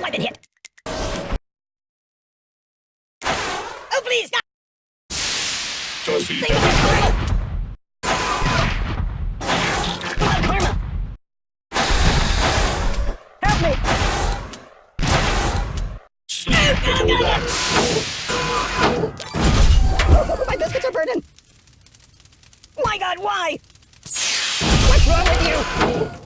Ooh, I've been hit. Oh, please, stop! Does he? Save us, karma! Come on, karma! Help me! Snap the whole lot. Oh, my biscuits are burning! My god, why? What's wrong with you?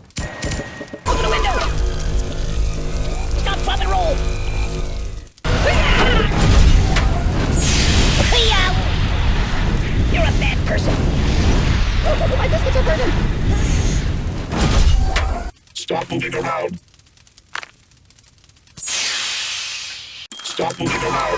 Moving around. Stop moving around.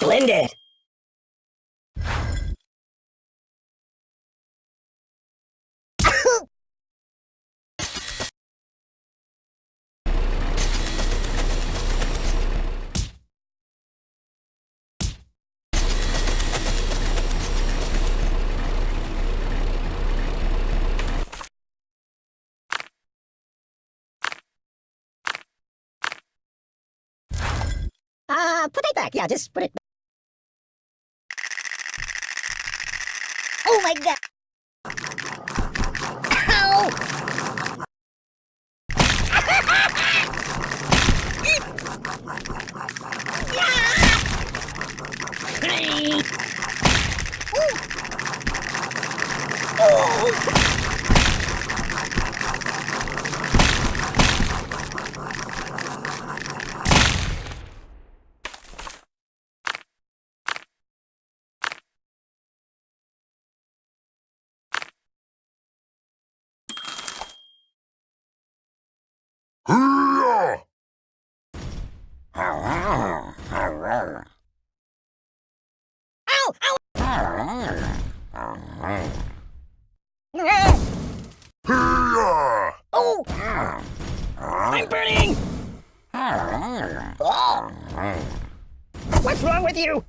Splendid! Uh, put it back. Yeah, just put it back. Oh my Oh! I'm burning! Oh! What's wrong with you?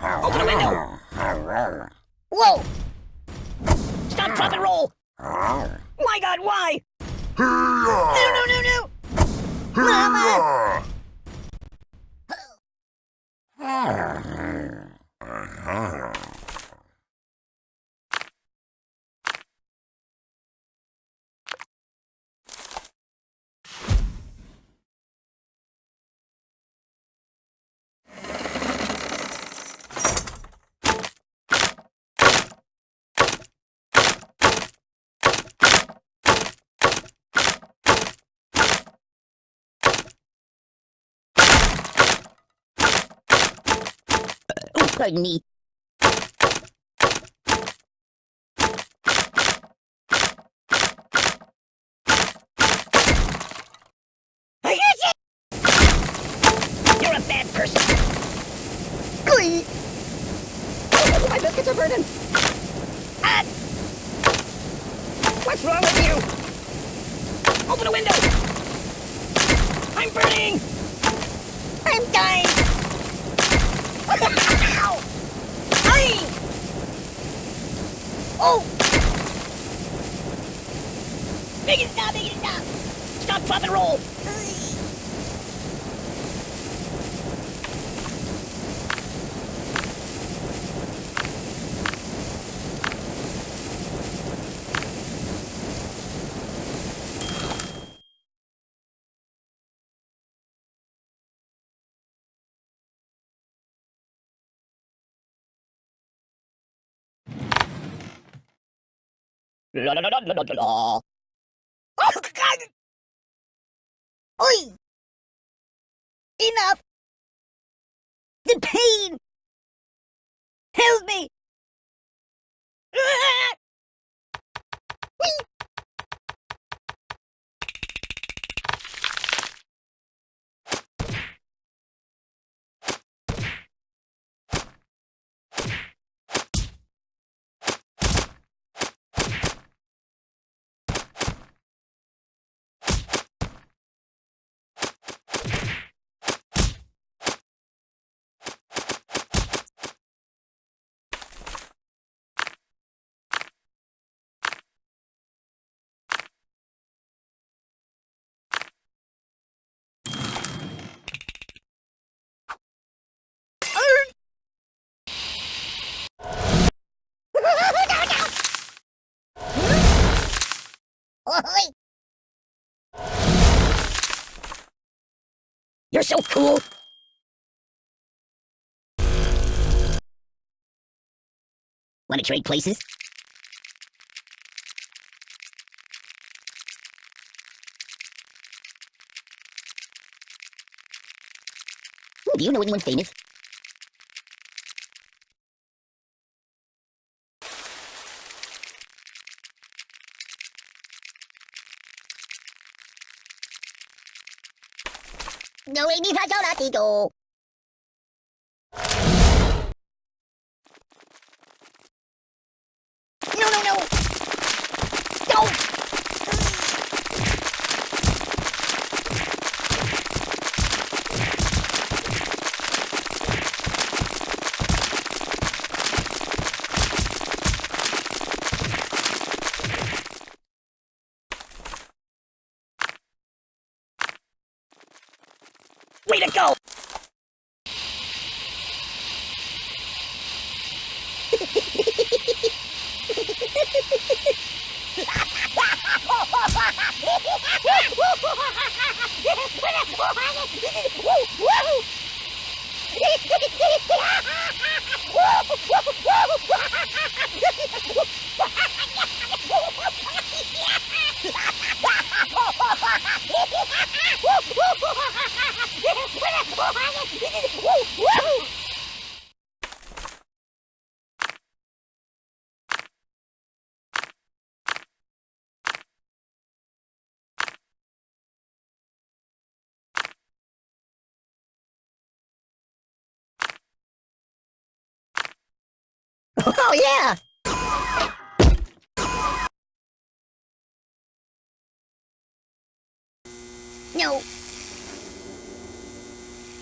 Open the window! Whoa! Stop, drop, and roll! My god, why? No, no, no, no! Hurrah! Oh, pardon me. You! You're a bad person. Glee! Oh, my biscuits are burning. Ah! What's wrong with you? Open a window! I'm burning! I'm dying! Oh! Make it stop! Make it stop! Stop, drop, and roll! Oh God! Oi! Enough! The pain! Help me! Ah! Whee! Oi! You're so cool. Want to trade places? Ooh, do you know anyone famous? けど。Woo! Oh yeah! No.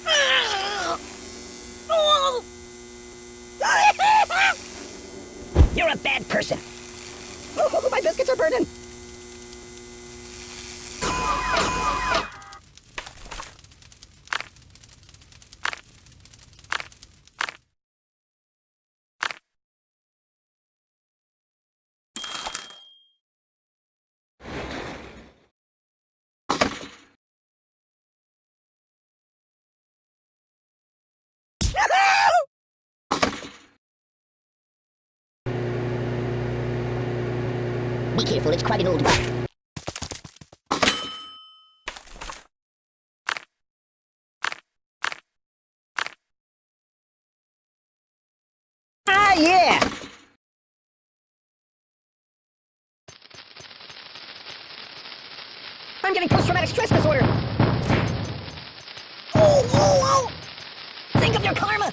You're a bad person. Oh, my biscuits are burning. Be careful, it's quite an old one. Ah, yeah! I'm getting post-traumatic stress disorder! Oh, oh, oh! Think of your karma!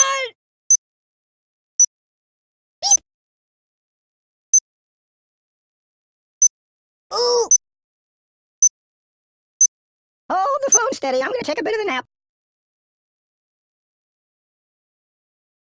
Ooh! Hold the phone steady. I'm gonna take a bit of a nap.